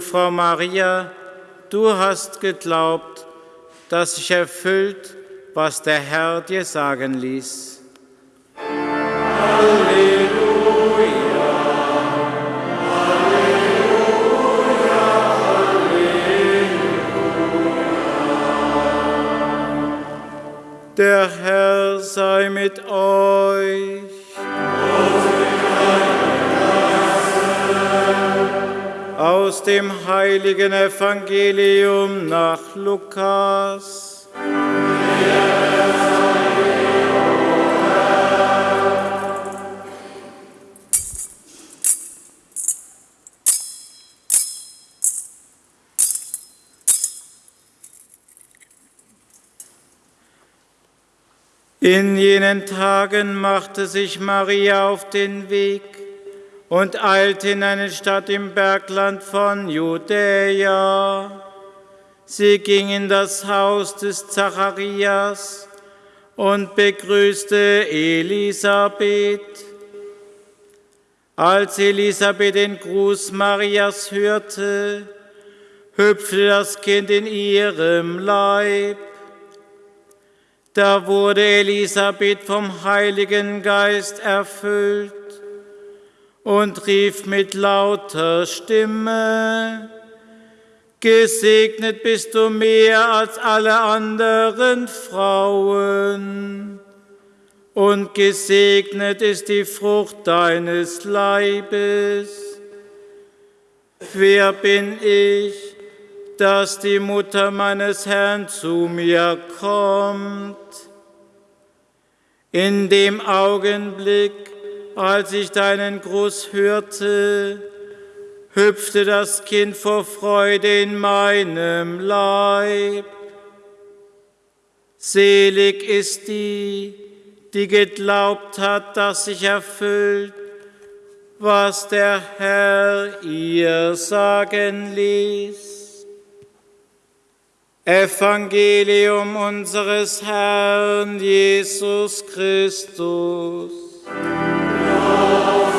Frau Maria, du hast geglaubt, dass sich erfüllt, was der Herr dir sagen ließ. Der Herr sei mit euch. Aus dem heiligen Evangelium nach Lukas. In jenen Tagen machte sich Maria auf den Weg und eilte in eine Stadt im Bergland von Judäa. Sie ging in das Haus des Zacharias und begrüßte Elisabeth. Als Elisabeth den Gruß Marias hörte, hüpfte das Kind in ihrem Leib. Da wurde Elisabeth vom Heiligen Geist erfüllt und rief mit lauter Stimme, Gesegnet bist du mehr als alle anderen Frauen, und gesegnet ist die Frucht deines Leibes. Wer bin ich? dass die Mutter meines Herrn zu mir kommt. In dem Augenblick, als ich deinen Gruß hörte, hüpfte das Kind vor Freude in meinem Leib. Selig ist die, die geglaubt hat, dass sich erfüllt, was der Herr ihr sagen ließ. Evangelium unseres Herrn Jesus Christus. love.